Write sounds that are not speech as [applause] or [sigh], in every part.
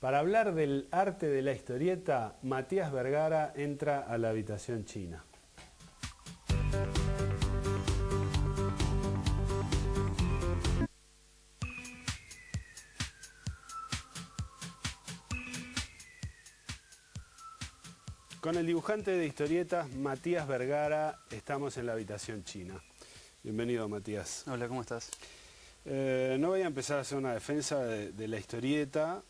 Para hablar del arte de la historieta, Matías Vergara entra a la habitación china. Con el dibujante de historietas Matías Vergara estamos en la habitación china. Bienvenido Matías. Hola, ¿cómo estás? Eh, no voy a empezar a hacer una defensa de, la historieta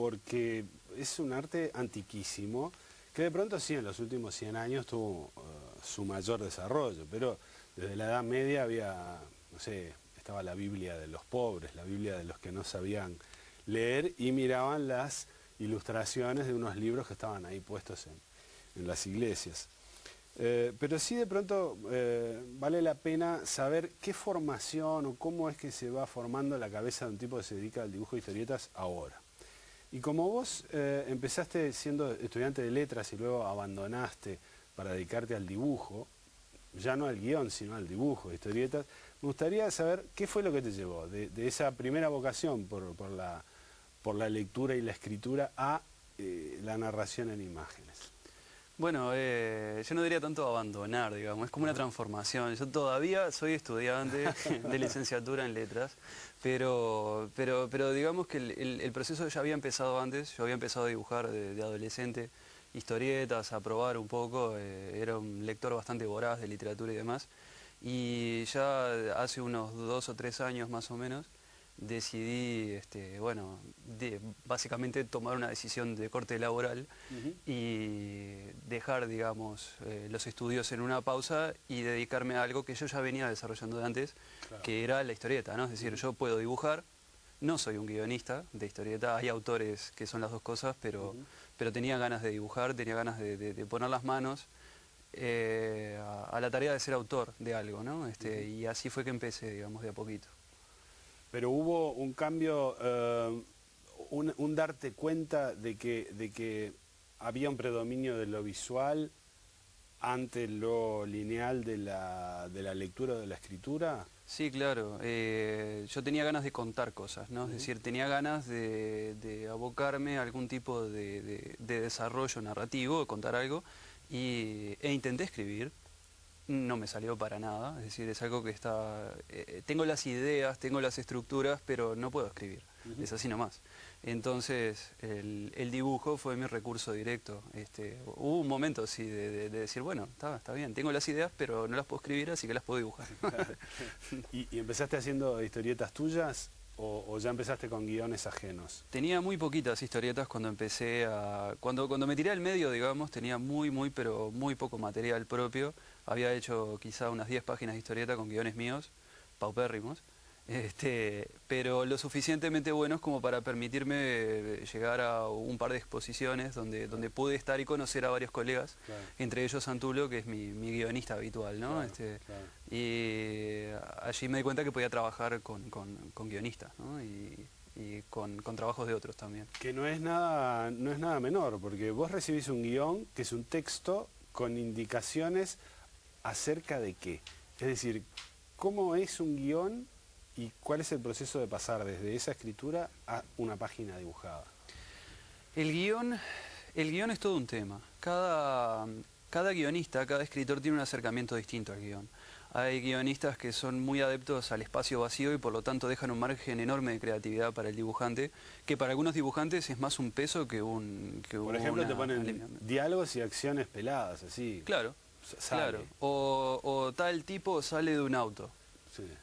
porque es un arte antiquísimo que de pronto sí en los últimos 100 años tuvo eh, su mayor desarrollo, pero desde la Edad Media había, no sé, estaba la Biblia de los pobres, la Biblia de los que no sabían leer y miraban las ilustraciones de unos libros que estaban ahí puestos en, las iglesias. Eh, pero sí de pronto eh, vale la pena saber qué formación o cómo es que se va formando la cabeza de un tipo que se dedica al dibujo de historietas ahora. Y como vos eh, empezaste siendo estudiante de letras y luego abandonaste para dedicarte al dibujo, ya no al guion, sino al dibujo historietas, me gustaría saber qué fue lo que te llevó de, esa primera vocación por la por la lectura y la escritura a eh, la narración en imágenes? Bueno, eh, yo no diría tanto abandonar, digamos, es como una transformación. Yo todavía soy estudiante de [laughs] licenciatura en letras, pero, pero, pero digamos que el, proceso ya había empezado antes, yo había empezado a dibujar de, adolescente, historietas, a probar un poco, eh, era un lector bastante voraz de literatura y demás, y ya hace unos dos o tres años más o menos, decidí, este, bueno, básicamente tomar una decisión de corte laboral y dejar, digamos, eh, los estudios en una pausa y dedicarme a algo que yo ya venía desarrollando de antes, que era la historieta, ¿no? Es decir, yo puedo dibujar, no soy un guionista de historieta, hay autores que son las dos cosas, pero, pero tenía ganas de dibujar, tenía ganas de, poner las manos eh, a, la tarea de ser autor de algo, ¿no? Este, y así fue que empecé, digamos, de a poquito. Pero hubo un cambio, eh, un, darte cuenta de que, de que había un predominio de lo visual ante lo lineal de la, de la lectura o de la escritura? Sí, claro. Eh, yo tenía ganas de contar cosas, ¿no? Es decir, tenía ganas de, abocarme a algún tipo de, desarrollo narrativo, de contar algo, y, e intenté escribir, no me salió para nada, es decir, es algo que está... Eh, tengo las ideas, tengo las estructuras, pero no puedo escribir, es así nomás. Entonces, el, dibujo fue mi recurso directo. Este, hubo un momento, sí, de, decir, bueno, está, está, bien, tengo las ideas, pero no las puedo escribir, así que las puedo dibujar. [laughs] ¿Y, ¿Y, empezaste haciendo historietas tuyas o, ya empezaste con guiones ajenos? Tenía muy poquitas historietas cuando empecé a... Cuando, cuando me tiré al medio, digamos, tenía muy, muy, pero muy poco material propio. Había hecho quizá unas 10 páginas de historieta con guiones míos, paupérrimos. Este, pero lo suficientemente buenos como para permitirme eh, llegar a un par de exposiciones donde, donde pude estar y conocer a varios colegas, entre ellos Santulo, que es mi, guionista habitual, ¿no? este, y allí me di cuenta que podía trabajar con, guionistas, Y, con, trabajos de otros también. Que no es, nada, no es nada menor, porque vos recibís un guion que es un texto con indicaciones acerca de qué. Es decir, ¿cómo es un guion ¿Y cuál es el proceso de pasar desde esa escritura a una página dibujada? El guion, el guion es todo un tema. Cada, cada guionista, cada escritor tiene un acercamiento distinto al guion. Hay guionistas que son muy adeptos al espacio vacío y por lo tanto dejan un margen enorme de creatividad para el dibujante, que para algunos dibujantes es más un peso que un... Que por ejemplo, te ponen diálogos y acciones peladas, así. Claro, claro. O, o tal tipo sale de un auto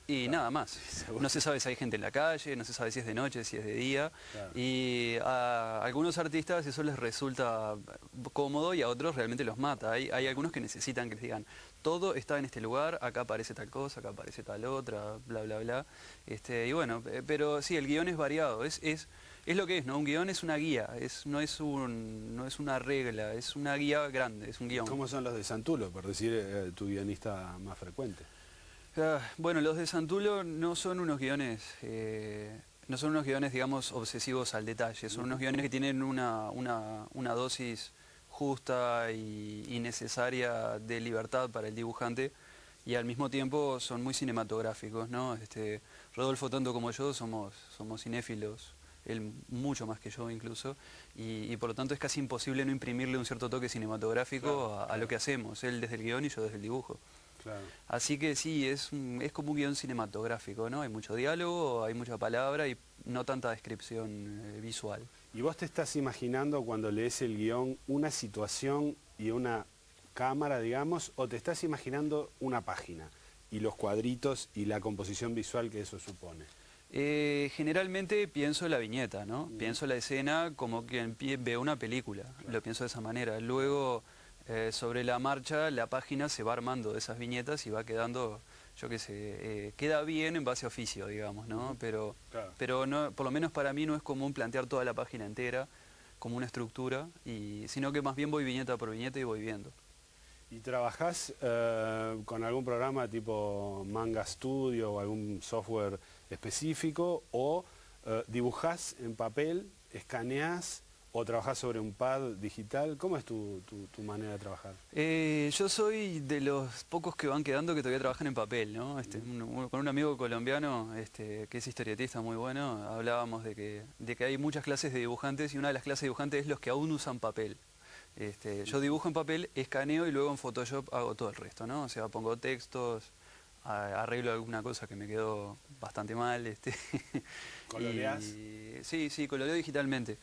y nada más. [laughs] no se sabe si hay gente en la calle, no se sabe si es de noche, si es de día. Y a algunos artistas eso les resulta cómodo y a otros realmente los mata. Hay, hay algunos que necesitan que les digan, todo está en este lugar, acá aparece tal cosa, acá aparece tal otra, bla, bla, bla. Este, y bueno, pero sí, el guion es variado, es, es, es lo que es, ¿no? Un guion es una guía, es, no, es un, no es una regla, es una guía grande, es un guion. ¿Cómo son los de Santulo, por decir eh, tu guionista más frecuente? Ah, bueno, los de Santulo no son unos guiones, eh, no son unos guiones, digamos, obsesivos al detalle, son unos guiones que tienen una, dosis justa y, necesaria de libertad para el dibujante y al mismo tiempo son muy cinematográficos, ¿no? Este, Rodolfo, tanto como yo, somos, somos cinéfilos él mucho más que yo incluso, y, por lo tanto es casi imposible no imprimirle un cierto toque cinematográfico a, lo que hacemos, él desde el guion y yo desde el dibujo. Así que sí, es, es como un guion cinematográfico, ¿no? Hay mucho diálogo, hay mucha palabra y no tanta descripción eh, visual. ¿Y vos te estás imaginando cuando lees el guion una situación y una cámara, digamos, o te estás imaginando una página y los cuadritos y la composición visual que eso supone? Eh, generalmente pienso la viñeta, ¿no? Mm. Pienso la escena como quien ve una película, lo pienso de esa manera. Luego, eh, sobre la marcha, la página se va armando de esas viñetas y va quedando, yo qué sé, eh, queda bien en base a oficio, digamos, ¿no? Pero, pero no, por lo menos para mí no es común plantear toda la página entera como una estructura, y, sino que más bien voy viñeta por viñeta y voy viendo. ¿Y trabajás con algún programa tipo Manga Studio o algún software específico o eh, dibujás en papel, escaneás o trabajás sobre un pad digital? ¿Cómo es tu, manera de trabajar? Eh, yo soy de los pocos que van quedando que todavía trabajan en papel, ¿no? Este, con un amigo colombiano este, que es historietista muy bueno, hablábamos de que, de que hay muchas clases de dibujantes y una de las clases de dibujantes es los que aún usan papel. Este, yo dibujo en papel, escaneo y luego en Photoshop hago todo el resto, ¿no? O sea, pongo textos, arreglo alguna cosa que me quedó bastante mal. Este, [laughs] ¿Coloreás? sí, sí, coloreo digitalmente.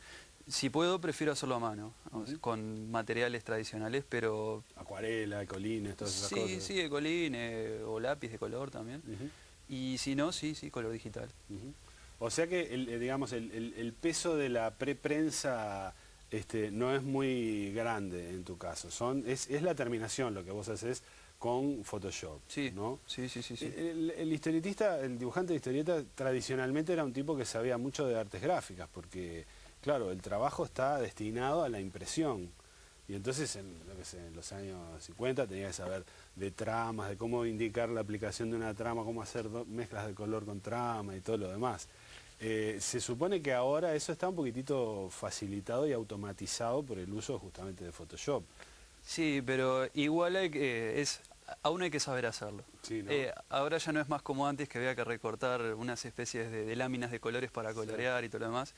Si puedo, prefiero hacerlo a mano, con materiales tradicionales, pero... Acuarela, ecolines, todas esas cosas. Sí, sí, ecolines o lápiz de color también. Y si no, sí, sí, color digital. O sea que, el, eh, digamos, el, peso de la preprensa este, no es muy grande en tu caso. Son, es, es la terminación lo que vos haces con Photoshop. Sí, ¿no? sí, sí, sí. El, historietista, el dibujante de historieta tradicionalmente era un tipo que sabía mucho de artes gráficas, porque, claro, el trabajo está destinado a la impresión. Y entonces, en, los años 50 tenía que saber de tramas, de cómo indicar la aplicación de una trama, cómo hacer mezclas de color con trama y todo lo demás. Eh, se supone que ahora eso está un poquitito facilitado y automatizado por el uso justamente de Photoshop. Sí, pero igual hay que, es, aún hay que saber hacerlo. Eh, ahora ya no es más como antes que había que recortar unas especies de, láminas de colores para colorear y todo lo demás.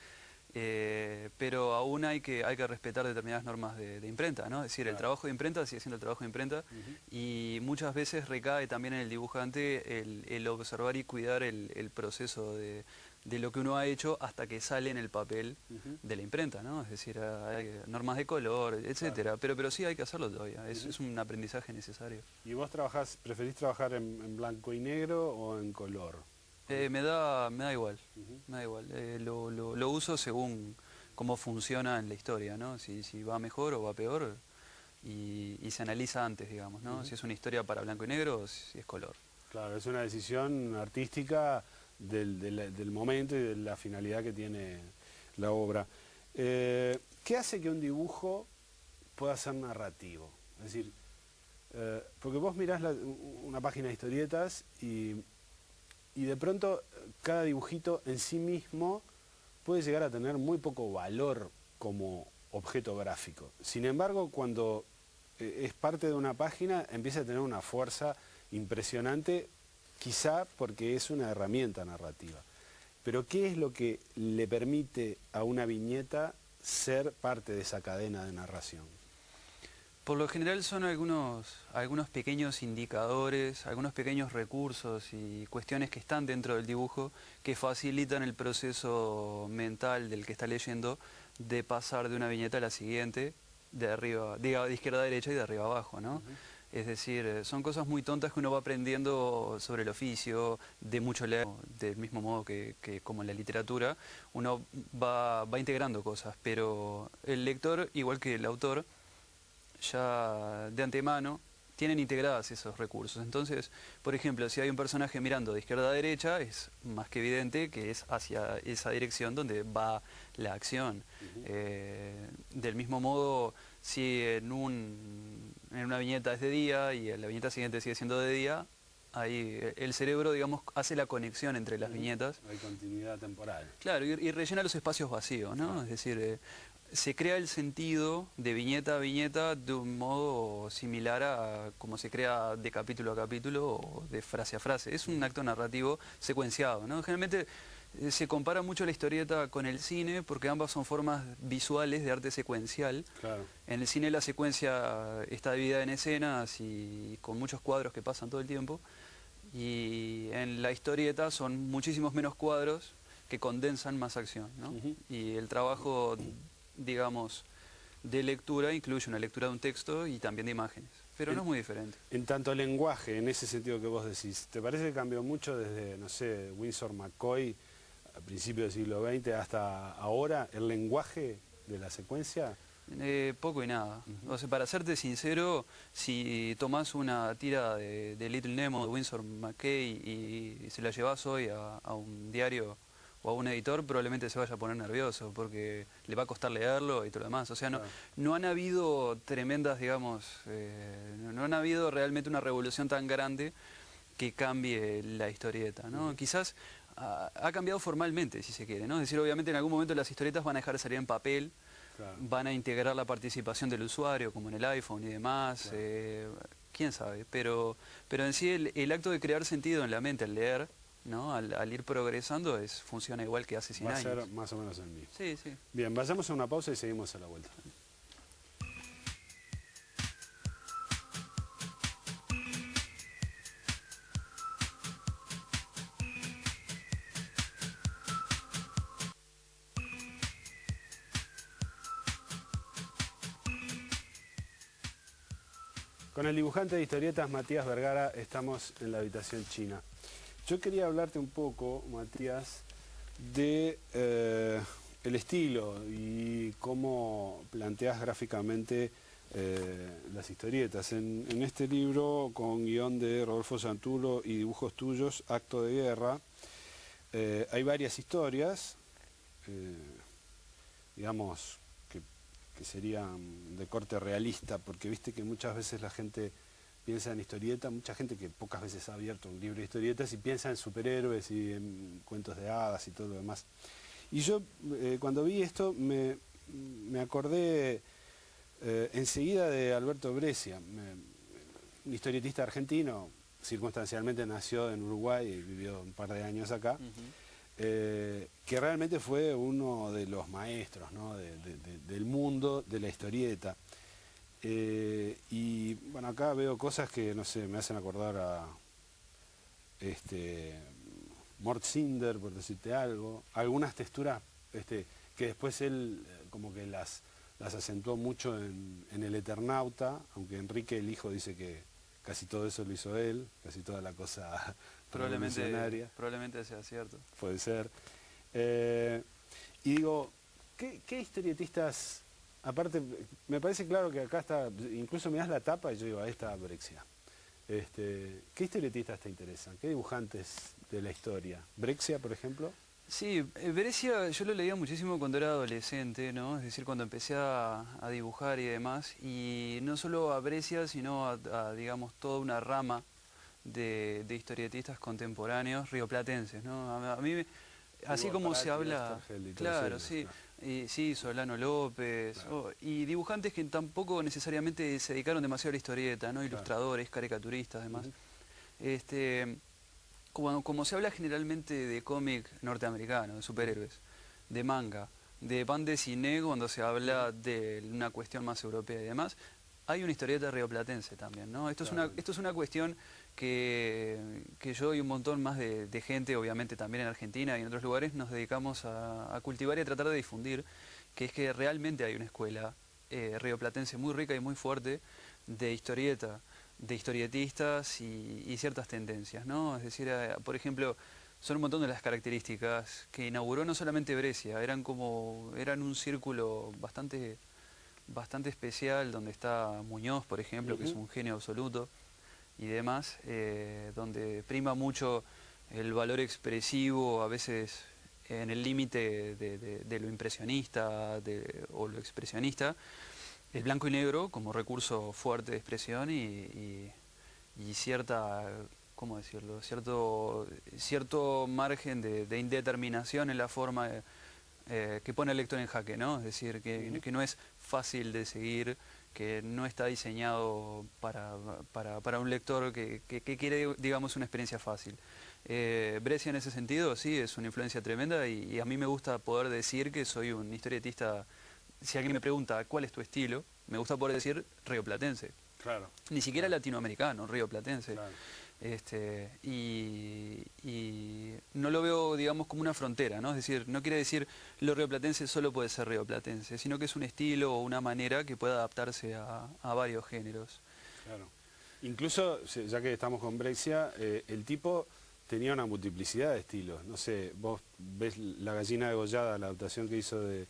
Eh, pero aún hay que, hay que respetar determinadas normas de, imprenta, ¿no? Es decir, el trabajo de imprenta sigue siendo el trabajo de imprenta y muchas veces recae también en el dibujante el, observar y cuidar el proceso de, de lo que uno ha hecho hasta que sale en el papel de la imprenta, ¿no? Es decir, hay normas de color, etcétera. Pero, pero sí hay que hacerlo todavía, es, un aprendizaje necesario. ¿Y vos trabajás, preferís trabajar en, blanco y negro o en color? Eh, me, da, me da igual, me da igual. Eh, lo, lo, uso según cómo funciona en la historia, ¿no? Si, si va mejor o va peor y, se analiza antes, digamos, ¿no? Si es una historia para blanco y negro o si es color. Claro, es una decisión artística del, momento y de la finalidad que tiene la obra. Eh, ¿Qué hace que un dibujo pueda ser narrativo? Es decir, eh, porque vos mirás una página de historietas y, y de pronto cada dibujito en sí mismo puede llegar a tener muy poco valor como objeto gráfico. Sin embargo, cuando eh, es parte de una página, empieza a tener una fuerza impresionante quizá porque es una herramienta narrativa. Pero ¿qué es lo que le permite a una viñeta ser parte de esa cadena de narración? Por lo general son algunos, algunos pequeños indicadores, algunos pequeños recursos y cuestiones que están dentro del dibujo que facilitan el proceso mental del que está leyendo de pasar de una viñeta a la siguiente, de arriba, de izquierda a derecha y de arriba a abajo, ¿no? Es decir, eh, son cosas muy tontas que uno va aprendiendo sobre el oficio, de mucho leer, del mismo modo que, como en la literatura, uno va, va, integrando cosas, pero el lector, igual que el autor, ya de antemano tienen integradas esos recursos. Entonces, por ejemplo, si hay un personaje mirando de izquierda a derecha, es más que evidente que es hacia esa dirección donde va la acción. Eh, del mismo modo, si en, un, en una viñeta es de día y en la viñeta siguiente sigue siendo de día, ahí el cerebro, digamos, hace la conexión entre las viñetas. Hay continuidad temporal. Claro, y, rellena los espacios vacíos, ¿no? Es decir, eh, se crea el sentido de viñeta a viñeta de un modo similar a como se crea de capítulo a capítulo o de frase a frase. Es un acto narrativo secuenciado, ¿no? Generalmente eh, se compara mucho la historieta con el cine porque ambas son formas visuales de arte secuencial. En el cine la secuencia está dividida en escenas y con muchos cuadros que pasan todo el tiempo. Y en la historieta son muchísimos menos cuadros que condensan más acción. Y el trabajo, digamos, de lectura incluye una lectura de un texto y también de imágenes. Pero no es muy diferente. En tanto lenguaje, en ese sentido que vos decís, ¿te parece que cambió mucho desde, no sé, Winsor McCoy a principios del siglo XX hasta ahora, el lenguaje de la secuencia? Eh, poco y nada. O sea, para serte sincero, si tomás una tira de, Little Nemo de Winsor McCoy y, se la llevas hoy a un diario o a un editor probablemente se vaya a poner nervioso porque le va a costar leerlo y todo lo demás. O sea, no, no han habido tremendas, digamos, eh, no, han habido realmente una revolución tan grande que cambie la historieta, ¿no? Quizás ha, cambiado formalmente, si se quiere, ¿no? Es decir, obviamente en algún momento las historietas van a dejar de salir en papel, van a integrar la participación del usuario, como en el iPhone y demás, eh, quién sabe, pero, pero en sí el, el acto de crear sentido en la mente al leer, ¿no? Al, ir progresando es, funciona igual que hace 100 años. Va a ser más o menos el mismo. Sí, sí. Bien, vayamos a una pausa y seguimos a la vuelta. El dibujante de historietas Matías Vergara estamos en la habitación china. Yo quería hablarte un poco, Matías, de eh, el estilo y cómo planteas gráficamente eh, las historietas. En, este libro, con guion de Rodolfo Santulo y dibujos tuyos, Acto de Guerra, eh, hay varias historias, digamos, que, serían de corte realista, porque viste que muchas veces la gente piensa en historieta, mucha gente que pocas veces ha abierto un libro de historietas y piensa en superhéroes y en cuentos de hadas y todo lo demás. Y yo eh, cuando vi esto me, acordé eh, enseguida de Alberto Brescia, un historietista argentino, circunstancialmente nació en Uruguay y vivió un par de años acá, eh, que realmente fue uno de los maestros del mundo de la historieta. Eh, y bueno, acá veo cosas que, no sé, me hacen acordar a este, Mort Cinder, por decirte algo. Algunas texturas este, que después él eh, como que las, las acentuó mucho en, El Eternauta, aunque Enrique el hijo dice que casi todo eso lo hizo él, casi toda la cosa probablemente, Probablemente sea cierto. Puede ser. Eh, y digo, ¿qué, ¿qué historietistas Aparte, me parece claro que acá está, incluso me das la tapa y yo digo, ahí está Brexia. Este, ¿Qué historietistas te interesan? ¿Qué dibujantes de la historia? ¿Brexia, por ejemplo? Sí, eh, Brexia yo lo leía muchísimo cuando era adolescente, ¿no? Es decir, cuando empecé a, dibujar y demás. Y no solo a Brescia, sino a, digamos, toda una rama de, historietistas contemporáneos rioplatenses, ¿no? A, mí, así como se habla... Claro, sí sí, Solano López, y dibujantes que tampoco necesariamente se dedicaron demasiado a la historieta, ¿no? ilustradores, caricaturistas, además. este, como, como, se habla generalmente de cómic norteamericano, de superhéroes, de manga, de de cine cuando se habla de una cuestión más europea y demás, hay una historieta rioplatense también, ¿no? Esto, es una, esto es una cuestión que, yo y un montón más de, gente, obviamente también en Argentina y en otros lugares, nos dedicamos a, cultivar y a tratar de difundir, que es que realmente hay una escuela eh, rioplatense muy rica y muy fuerte de historieta, de historietistas y, ciertas tendencias, ¿no? Es decir, eh, por ejemplo, son un montón de las características que inauguró no solamente Brescia, eran como, eran un círculo bastante bastante especial donde está Muñoz, por ejemplo, que es un genio absoluto y demás, eh, donde prima mucho el valor expresivo, a veces en el límite de, lo impresionista o lo expresionista, el blanco y negro como recurso fuerte de expresión y, cierta, ¿cómo decirlo?, cierto, cierto margen de, indeterminación en la forma eh, que pone al lector en jaque, ¿no? Es decir, que, que no es fácil de seguir, que no está diseñado para, un lector que, quiere, digamos, una experiencia fácil. Eh, Brescia en ese sentido sí es una influencia tremenda y, a mí me gusta poder decir que soy un historietista, si alguien me pregunta cuál es tu estilo, me gusta poder decir rioplatense. Claro. Ni siquiera latinoamericano, rioplatense. Claro. Este, y, no lo veo, digamos, como una frontera, ¿no? Es decir, no quiere decir lo rioplatense solo puede ser rioplatense, sino que es un estilo o una manera que pueda adaptarse a, varios géneros. Claro. Incluso, ya que estamos con Brexia, eh, el tipo tenía una multiplicidad de estilos. No sé, vos ves La gallina degollada, la adaptación que hizo del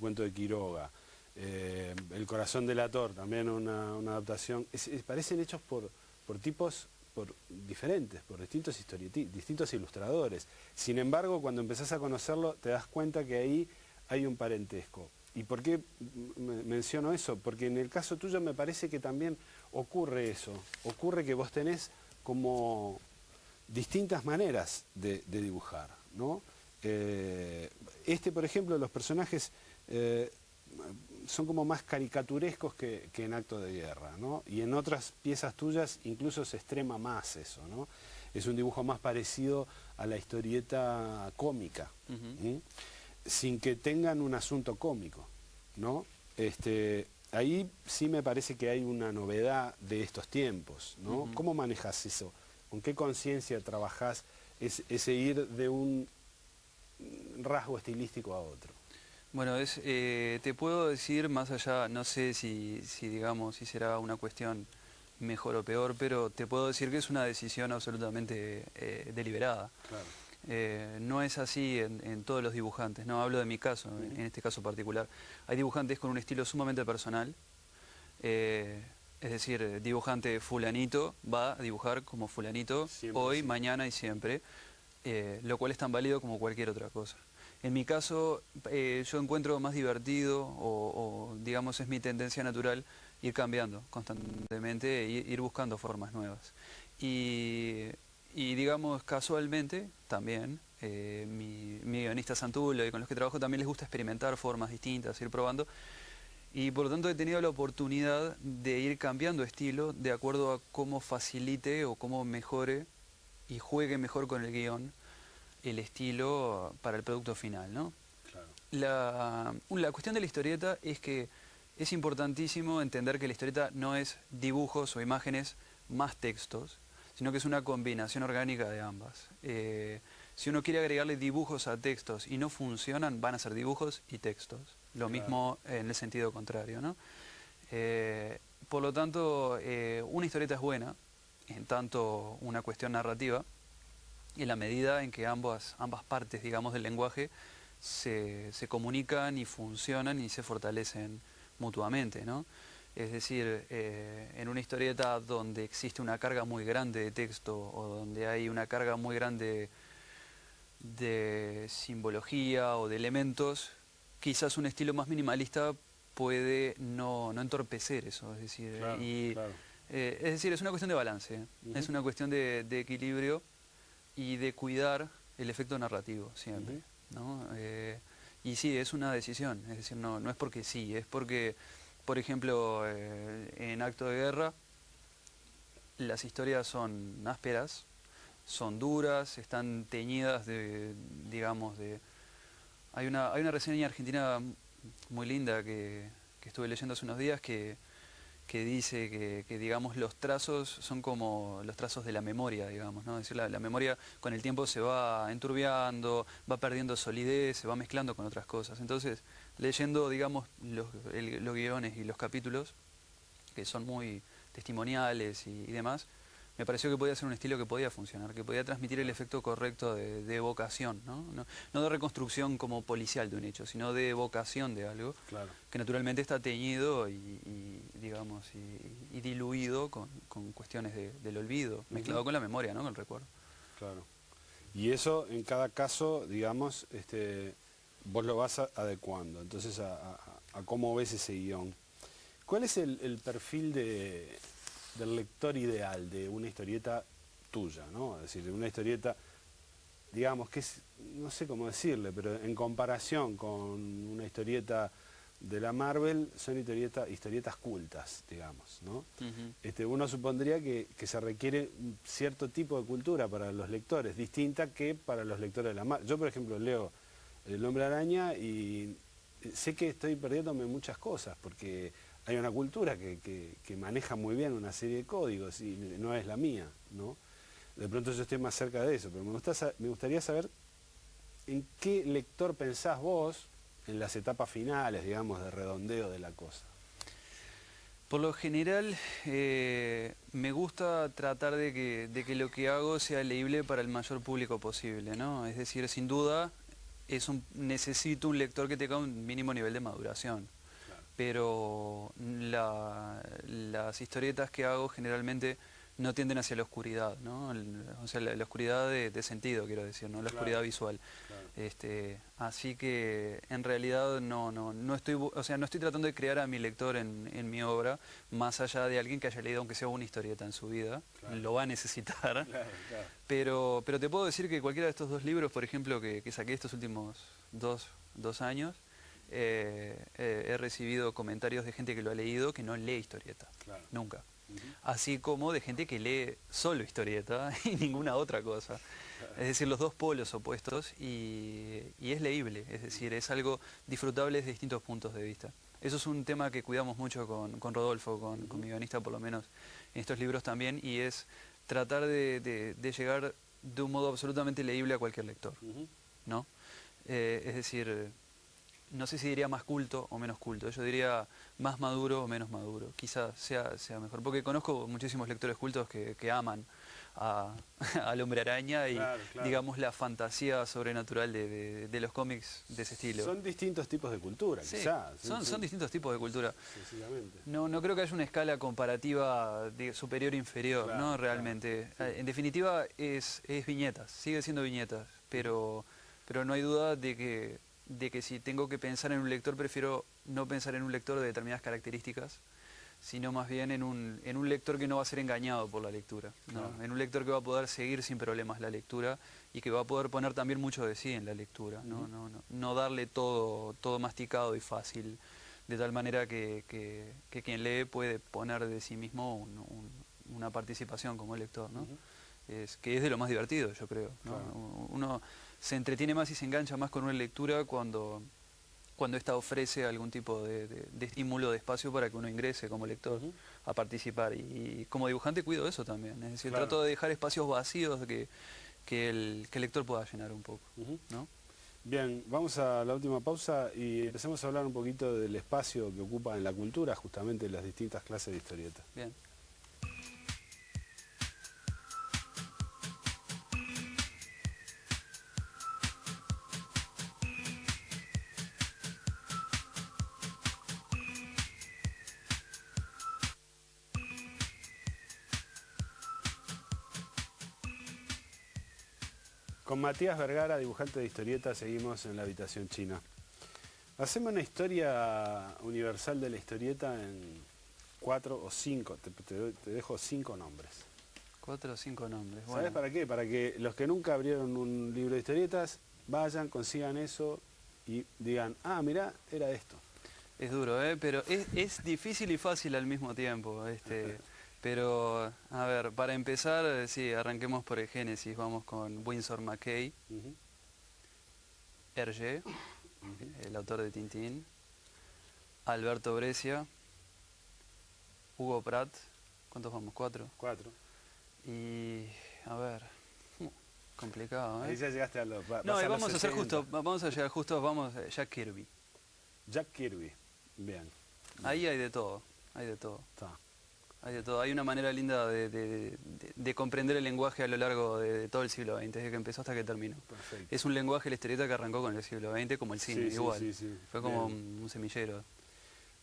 cuento de Quiroga. Eh, el corazón del ator, también una, adaptación. parecen hechos por, por tipos por diferentes, por distintos, distintos ilustradores. Sin embargo, cuando empezás a conocerlo, te das cuenta que ahí hay un parentesco. ¿Y por qué menciono eso? Porque en el caso tuyo me parece que también ocurre eso. Ocurre que vos tenés como distintas maneras de, dibujar. ¿no? Eh, este, por ejemplo, los personajes eh, son como más caricaturescos que, en acto de guerra, ¿no? Y en otras piezas tuyas incluso se extrema más eso, ¿no? Es un dibujo más parecido a la historieta cómica, sin que tengan un asunto cómico, ¿no? Este, ahí sí me parece que hay una novedad de estos tiempos, ¿no? ¿Cómo manejas eso? ¿Con qué conciencia trabajás ese ir de un rasgo estilístico a otro? Bueno, es, eh, te puedo decir más allá, no sé si, si, digamos, si será una cuestión mejor o peor, pero te puedo decir que es una decisión absolutamente eh, deliberada. Eh, no es así en, todos los dibujantes, no hablo de mi caso, en, este caso particular. Hay dibujantes con un estilo sumamente personal, es decir, dibujante fulanito va a dibujar como fulanito hoy, mañana y siempre, lo cual es tan válido como cualquier otra cosa. En mi caso, eh, yo encuentro más divertido, o, digamos es mi tendencia natural, ir cambiando constantemente, e ir buscando formas nuevas. Y, digamos, casualmente, también, eh, mi, guionista Santulo y con los que trabajo también les gusta experimentar formas distintas, ir probando. Y por lo tanto he tenido la oportunidad de ir cambiando estilo de acuerdo a cómo facilite o cómo mejore y juegue mejor con el guion el estilo para el producto final, ¿no? La, la, cuestión de la historieta es que es importantísimo entender que la historieta no es dibujos o imágenes más textos, sino que es una combinación orgánica de ambas. Eh, si uno quiere agregarle dibujos a textos y no funcionan, van a ser dibujos y textos. Lo mismo en el sentido contrario, ¿no? Eh, por lo tanto, eh, una historieta es buena, en tanto una cuestión narrativa, en la medida en que ambas, ambas partes, digamos, del lenguaje se, comunican y funcionan y se fortalecen mutuamente, ¿no? Es decir, eh, en una historieta donde existe una carga muy grande de texto o donde hay una carga muy grande de simbología o de elementos, quizás un estilo más minimalista puede no, entorpecer eso. Es decir, y, eh, es decir, es una cuestión de balance, es una cuestión de equilibrio y de cuidar el efecto narrativo siempre. ¿no? Eh, y sí, es una decisión, es decir, no, no es porque sí, es porque, por ejemplo, eh, en Acto de Guerra, las historias son ásperas, son duras, están teñidas de, digamos, de... Hay una, hay una reseña argentina muy linda que, que estuve leyendo hace unos días que que dice que, digamos, los trazos son como los trazos de la memoria, digamos, ¿no? Decir, la, memoria con el tiempo se va enturbiando, va perdiendo solidez, se va mezclando con otras cosas. Entonces, leyendo, digamos, los, guiones y los capítulos, que son muy testimoniales y demás, me pareció que podía ser un estilo que podía funcionar, que podía transmitir el efecto correcto de, evocación, ¿no? ¿no? de reconstrucción como policial de un hecho, sino de evocación de algo, que naturalmente está teñido y, digamos, y, diluido con, cuestiones del olvido, mezclado con la memoria, ¿no? con el recuerdo. Claro. Y eso en cada caso, digamos, este, vos lo vas adecuando, entonces a, cómo ves ese guion. ¿Cuál es el perfil de, del lector ideal de una historieta tuya, ¿no? Es decir, de una historieta, digamos, que es, no sé cómo decirle, pero en comparación con una historieta de la Marvel son historietas cultas, digamos, ¿no? este, uno supondría que, se requiere un cierto tipo de cultura para los lectores, distinta que para los lectores de la Marvel. Yo, por ejemplo, leo El Hombre Araña y sé que estoy perdiéndome muchas cosas, porque hay una cultura que, maneja muy bien una serie de códigos y no es la mía, ¿no? De pronto yo estoy más cerca de eso, pero me, gustaría saber en qué lector pensás vos en las etapas finales, digamos, de redondeo de la cosa. Por lo general, eh, me gusta tratar de que, lo que hago sea leíble para el mayor público posible, ¿no? Es decir, sin duda, es necesito un lector que tenga un mínimo nivel de maduración pero las historietas que hago generalmente no tienden hacia la oscuridad, ¿no? o sea, la, oscuridad de, sentido, quiero decir, ¿no? La oscuridad visual. Este, así que en realidad no, no, no estoy, o sea, no estoy tratando de crear a mi lector en, mi obra, más allá de alguien que haya leído aunque sea una historieta en su vida, lo va a necesitar. [laughs] Pero, pero te puedo decir que cualquiera de estos dos libros, por ejemplo, que, que saqué estos últimos dos, dos años, eh, eh, he recibido comentarios de gente que lo ha leído que no lee historieta, nunca. Así como de gente que lee solo historieta [laughs] y ninguna otra cosa. Es decir, los dos polos opuestos y, es leíble, es decir, es algo disfrutable desde distintos puntos de vista. Eso es un tema que cuidamos mucho con, Rodolfo, con, mi guionista por lo menos en estos libros también, y es tratar de, llegar de un modo absolutamente leíble a cualquier lector. ¿no? Eh, es decir, no sé si diría más culto o menos culto, yo diría más maduro o menos maduro, quizás sea, sea mejor, porque conozco muchísimos lectores cultos que, aman [laughs] al hombre araña y digamos la fantasía sobrenatural de, los cómics de ese estilo. Son distintos tipos de cultura, quizás. Son, son distintos tipos de cultura. No, no creo que haya una escala comparativa de superior inferior, ¿no? Realmente. En definitiva es, es viñetas, sigue siendo viñetas, pero, pero no hay duda de que de que si tengo que pensar en un lector, prefiero no pensar en un lector de determinadas características, sino más bien en un, en un lector que no va a ser engañado por la lectura, en un lector que va a poder seguir sin problemas la lectura y que va a poder poner también mucho de sí en la lectura, no, no, no, darle todo, todo masticado y fácil, de tal manera que, quien lee puede poner de sí mismo una participación como lector, ¿no? es, que es de lo más divertido, yo creo. Uno, se entretiene más y se engancha más con una lectura cuando, cuando ésta ofrece algún tipo de, estímulo, de espacio para que uno ingrese como lector a participar. Y, como dibujante cuido eso también, es decir, trato de dejar espacios vacíos que, que, el, lector pueda llenar un poco. Bien, vamos a la última pausa y empecemos a hablar un poquito del espacio que ocupa en la cultura justamente las distintas clases de historietas. Bien. Con Matías Vergara, dibujante de historietas, seguimos en la habitación china. Hacemos una historia universal de la historieta en cuatro o cinco, te, dejo cinco nombres. Cuatro o cinco nombres, ¿Sabes para qué? Para que los que nunca abrieron un libro de historietas vayan, consigan eso y digan, ah, mira, era esto. Es duro, ¿eh? pero es, es difícil y fácil al mismo tiempo. Este, [laughs] Pero, a ver, para empezar, sí, arranquemos por el Génesis. Vamos con Winsor McKay, Hergé, el autor de Tintín, Alberto Brescia, Hugo Pratt, ¿cuántos vamos? ¿Cuatro? Cuatro. Y, a ver, complicado, ¿eh? Ahí ya llegaste a los... no, vamos a hacer justo, vamos a llegar justo, vamos, Jack Kirby. Jack Kirby, bien. Ahí hay de todo, hay de todo. Está. Hay de todo. Hay una manera linda de, comprender el lenguaje a lo largo de, todo el siglo XX, desde que empezó hasta que terminó. Es un lenguaje, la historieta que arrancó con el siglo XX, como el cine, igual. Fue como un, semillero.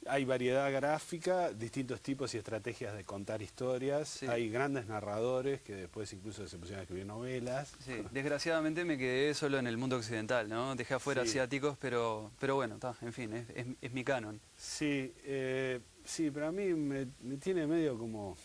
Hay variedad gráfica, distintos tipos y estrategias de contar historias. Hay grandes narradores que después incluso se pusieron a escribir novelas. Desgraciadamente me quedé solo en el mundo occidental, ¿no? Dejé afuera asiáticos, pero, pero bueno, está, en fin, es, es, mi canon. Sí, eh, Sí, pero a mí me, tiene medio como,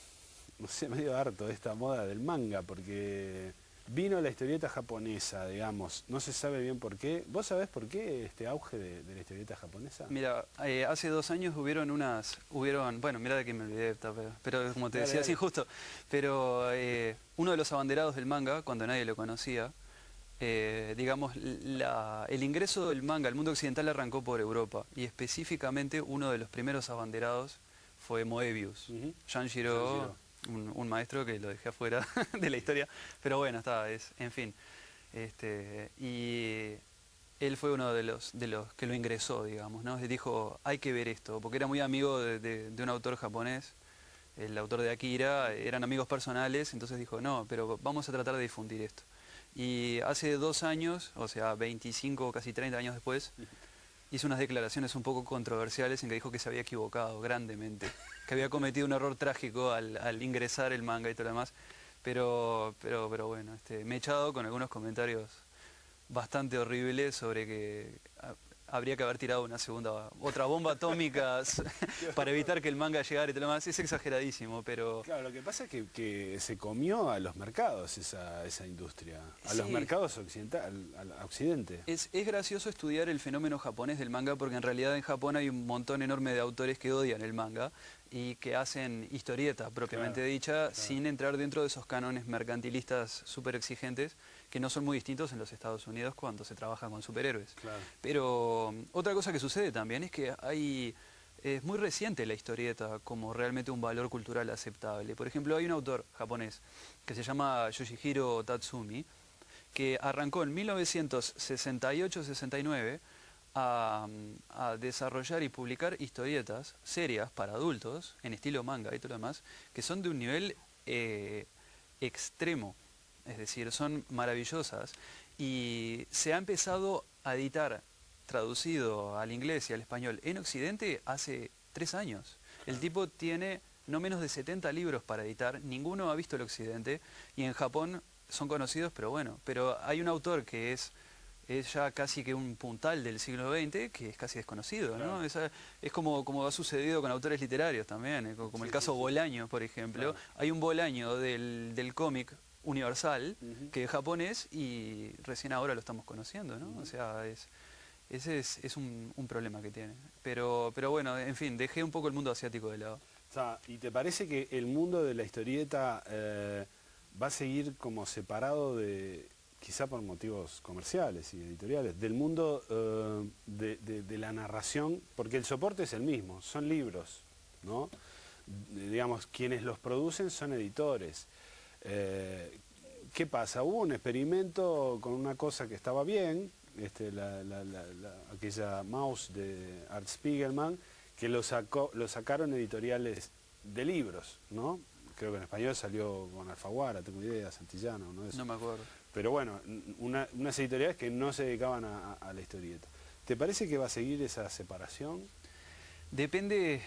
no sé, medio harto esta moda del manga, porque vino la historieta japonesa, digamos, no se sabe bien por qué. ¿Vos sabés por qué este auge de, la historieta japonesa? Mira, eh, hace dos años hubieron unas, hubieron, bueno, mira de que me olvidé, pero, como te decía, sí, justo, pero eh, uno de los abanderados del manga, cuando nadie lo conocía, eh, digamos, el ingreso del manga al mundo occidental arrancó por Europa y específicamente uno de los primeros abanderados fue Moebius, Janjiro un, maestro que lo dejé afuera [laughs] de la historia, pero bueno, está, es, en fin. Este, y él fue uno de los, de los que lo ingresó, digamos, ¿no? Dijo, hay que ver esto, porque era muy amigo de, un autor japonés, el autor de Akira, eran amigos personales, entonces dijo, no, pero vamos a tratar de difundir esto. Y hace dos años, o sea, 25, casi 30 años después, hizo unas declaraciones un poco controversiales en que dijo que se había equivocado grandemente, que había cometido un error trágico al, ingresar el manga y todo lo demás. Pero, pero, pero bueno, este, me he echado con algunos comentarios bastante horribles sobre que habría que haber tirado una segunda, otra bomba atómica [laughs] para evitar que el manga llegara y todo lo demás. Es exageradísimo, pero... Claro, lo que pasa es que, se comió a los mercados esa, esa industria, a los mercados occidental, al, occidente. Es, es gracioso estudiar el fenómeno japonés del manga porque en realidad en Japón hay un montón enorme de autores que odian el manga y que hacen historieta propiamente dicha sin entrar dentro de esos cánones mercantilistas súper exigentes que no son muy distintos en los Estados Unidos cuando se trabaja con superhéroes. Pero um, otra cosa que sucede también es que hay... Es muy reciente la historieta como realmente un valor cultural aceptable. Por ejemplo, hay un autor japonés que se llama Yoshihiro Tatsumi, que arrancó en 1968-69 a, a, desarrollar y publicar historietas serias para adultos, en estilo manga y todo lo demás, que son de un nivel eh, extremo es decir, son maravillosas y se ha empezado a editar traducido al inglés y al español en Occidente hace tres años. El tipo tiene no menos de 70 libros para editar, ninguno ha visto el Occidente y en Japón son conocidos, pero bueno, pero hay un autor que es, es ya casi que un puntal del siglo XX que es casi desconocido, ¿no? Es, como, como ha sucedido con autores literarios también, eh, como el caso Bolaño, por ejemplo. Hay un Bolaño del, del cómic universal, que es japonés y recién ahora lo estamos conociendo, ¿no? O sea, es, ese es, un, problema que tiene. Pero, pero bueno, en fin, dejé un poco el mundo asiático de lado. O sea, ¿y te parece que el mundo de la historieta eh, va a seguir como separado de, quizá por motivos comerciales y editoriales, del mundo eh, de, la narración? Porque el soporte es el mismo, son libros, ¿no? digamos, quienes los producen son editores. Eh, ¿Qué pasa? Hubo un experimento con una cosa que estaba bien, este, aquella mouse de Art Spiegelman, que lo, sacó, lo sacaron editoriales de libros, ¿no? Creo que en español salió con Alfaguara, tengo idea, Santillana, ¿no? No me acuerdo. Pero bueno, unas editoriales que no se dedicaban a, a la historieta. ¿Te parece que va a seguir esa separación? Depende,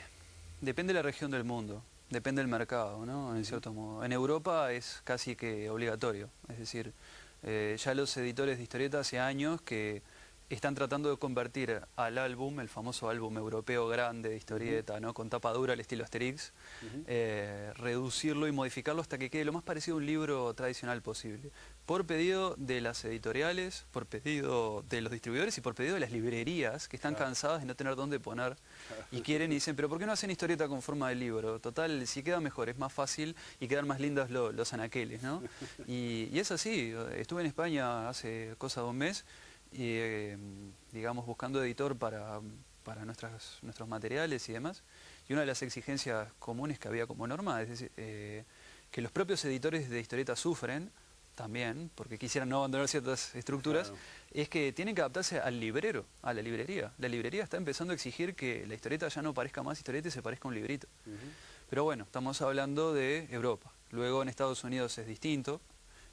depende de la región del mundo. Depende del mercado, ¿no? En cierto modo. En Europa es casi que obligatorio. Es decir, eh, ya los editores de historietas hace años que están tratando de convertir al álbum, el famoso álbum europeo grande de historieta, ¿no? con tapa dura al estilo Asterix, eh, reducirlo y modificarlo hasta que quede lo más parecido a un libro tradicional posible. Por pedido de las editoriales, por pedido de los distribuidores y por pedido de las librerías que están cansadas de no tener dónde poner y quieren y dicen, pero ¿por qué no hacen historieta con forma de libro? Total, si queda mejor, es más fácil y quedan más lindas los anaqueles, ¿no? [laughs] Y, y es así, estuve en España hace cosa de un mes y, em, digamos, buscando editor para, para nuestras, nuestros materiales y demás. Y una de las exigencias comunes que había como norma es eh, que los propios editores de historietas sufren también, porque quisieran no abandonar ciertas estructuras, es que tienen que adaptarse al librero, a la librería. La librería está empezando a exigir que la historieta ya no parezca más historieta y se parezca a un librito. Pero bueno, estamos hablando de Europa. Luego en Estados Unidos es distinto,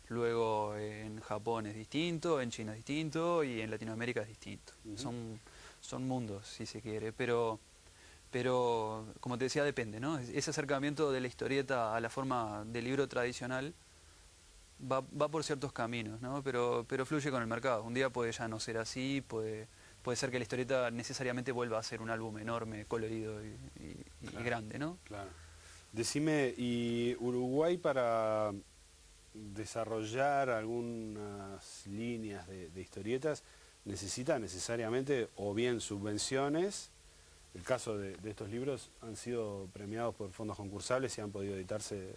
luego en Japón es distinto, en China es distinto y en Latinoamérica es distinto. son, son mundos, si se quiere, pero, pero como te decía, depende, ¿no? Ese acercamiento de la historieta a la forma del libro tradicional va, va por ciertos caminos, ¿no? Pero, pero fluye con el mercado. Un día puede ya no ser así, puede, puede ser que la historieta necesariamente vuelva a ser un álbum enorme, colorido y, y grande, ¿no? Claro. Decime, ¿y Uruguay para desarrollar algunas líneas de, historietas necesita necesariamente o bien subvenciones, el caso de, estos libros han sido premiados por fondos concursables y han podido editarse eh,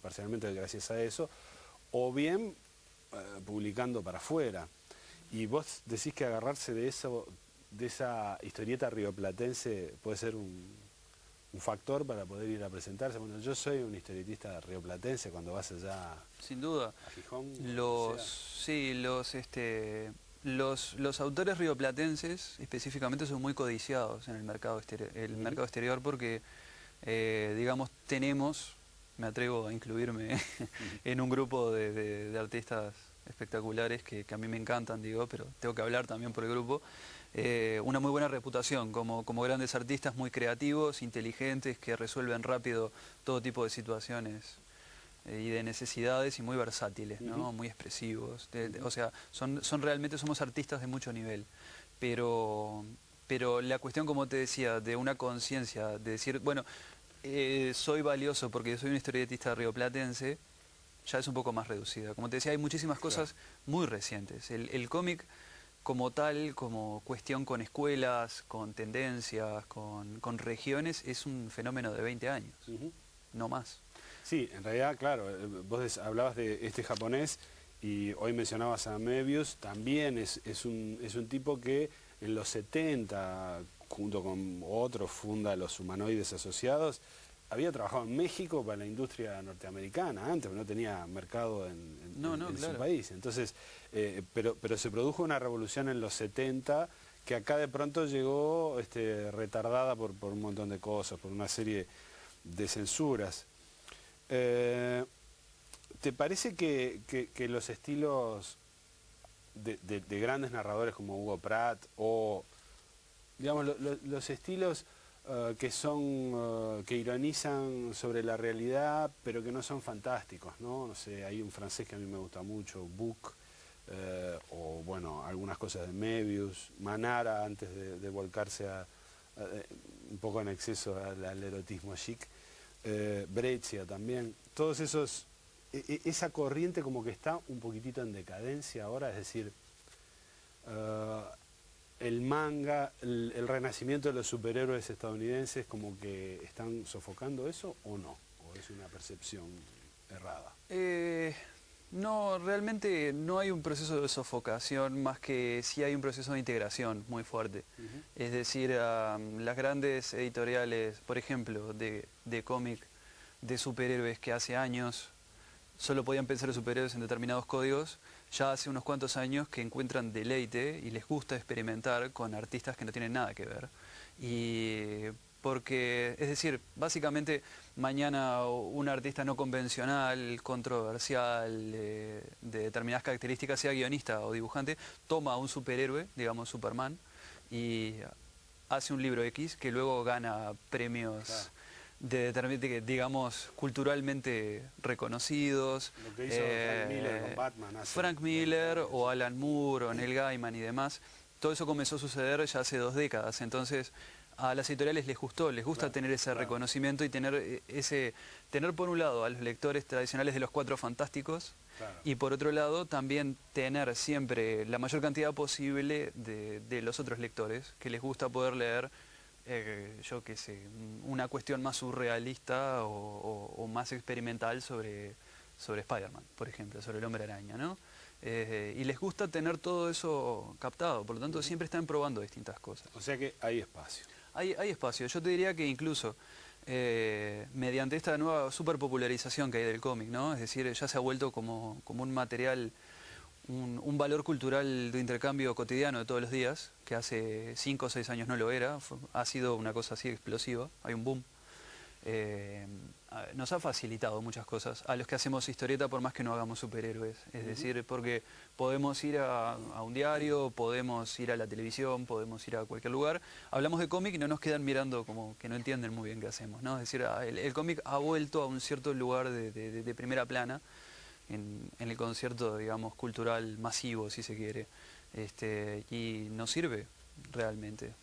parcialmente gracias a eso, o bien eh, publicando para afuera. Y vos decís que agarrarse de eso, de esa historieta rioplatense puede ser un, un factor para poder ir a presentarse. Bueno, yo soy un historietista rioplatense cuando vas allá Sin duda. a Gijón. Los, sí, los, este, los, los autores rioplatenses específicamente son muy codiciados en el mercado exterior, el mercado exterior porque, eh, digamos, tenemos, me atrevo a incluirme [laughs] en un grupo de, artistas espectaculares que, que, a mí me encantan, digo, pero tengo que hablar también por el grupo, eh, una muy buena reputación como, como grandes artistas muy creativos, inteligentes, que resuelven rápido todo tipo de situaciones eh, y de necesidades y muy versátiles, ¿no? muy expresivos. o sea, son, son realmente somos artistas de mucho nivel, pero, pero la cuestión, como te decía, de una conciencia, de decir, bueno, eh, soy valioso porque soy un historietista rioplatense, ya es un poco más reducida. Como te decía, hay muchísimas cosas muy recientes. El, el cómic como tal, como cuestión con escuelas, con tendencias, con, regiones, es un fenómeno de 20 años, no más. Sí, en realidad, claro, eh, vos hablabas de este japonés y hoy mencionabas a Mebius, también es, un, es un tipo que en los 70, junto con otros, funda los humanoides asociados, había trabajado en México para la industria norteamericana antes, no tenía mercado en, su país. Entonces, eh, pero, pero se produjo una revolución en los 70 que acá de pronto llegó este, retardada por, un montón de cosas, por una serie de censuras. Eh, ¿Te parece que, los estilos de, grandes narradores como Hugo Pratt o, digamos, los estilos eh, que son, eh, que ironizan sobre la realidad, pero que no son fantásticos, ¿no? No sé, hay un francés que a mí me gusta mucho, Book, eh, o bueno, algunas cosas de Mebius, Manara antes de, volcarse a, un poco en exceso al, erotismo chic, Breccia también, todos esos, e, e, esa corriente como que está un poquitito en decadencia ahora, es decir, el manga, el, renacimiento de los superhéroes estadounidenses como que están sofocando eso o no? ¿O es una percepción errada? Eh, no, realmente no hay un proceso de sofocación, más que sí hay un proceso de integración muy fuerte. Es decir, las grandes editoriales, por ejemplo, de, de cómic de superhéroes que hace años solo podían pensar en superhéroes en determinados códigos, ya hace unos cuantos años que encuentran deleite y les gusta experimentar con artistas que no tienen nada que ver. Y porque, es decir, básicamente mañana un artista no convencional, controversial, de determinadas características, sea guionista o dibujante, toma a un superhéroe, digamos Superman, y hace un libro X que luego gana premios de, digamos, culturalmente reconocidos. Lo que hizo Frank Miller con eh, Batman. Frank Miller o Alan Moore o Neil Gaiman y demás. Todo eso comenzó a suceder ya hace dos décadas. Entonces, a las editoriales les gustó, les gusta tener ese reconocimiento y tener eh, ese tener por un lado a los lectores tradicionales de los Cuatro Fantásticos y por otro lado también tener siempre la mayor cantidad posible de, de los otros lectores que les gusta poder leer eh, yo qué sé, una cuestión más surrealista o, más experimental sobre, sobre Spider-Man, por ejemplo, sobre el hombre araña, ¿no? Eh, y les gusta tener todo eso captado, por lo tanto siempre están probando distintas cosas. O sea que hay espacio. Hay, hay espacio, yo te diría que incluso eh, mediante esta nueva superpopularización que hay del cómic, ¿no? Es decir, ya se ha vuelto como, como un material un, valor cultural de intercambio cotidiano de todos los días, que hace 5 o 6 años no lo era, ha sido una cosa así explosiva, hay un boom. Eh, nos ha facilitado muchas cosas. A los que hacemos historieta por más que no hagamos superhéroes, es decir, porque podemos ir a, un diario, podemos ir a la televisión, podemos ir a cualquier lugar, hablamos de cómic y no nos quedan mirando como que no entienden muy bien qué hacemos, ¿no? es decir, el, cómic ha vuelto a un cierto lugar de primera plana, en, el concierto, digamos, cultural masivo, si se quiere, este, y nos sirve realmente.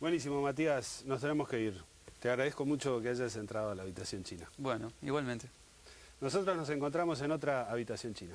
Buenísimo, Matías, nos tenemos que ir. Te agradezco mucho que hayas entrado a la habitación china. Bueno, igualmente. Nosotros nos encontramos en otra habitación china.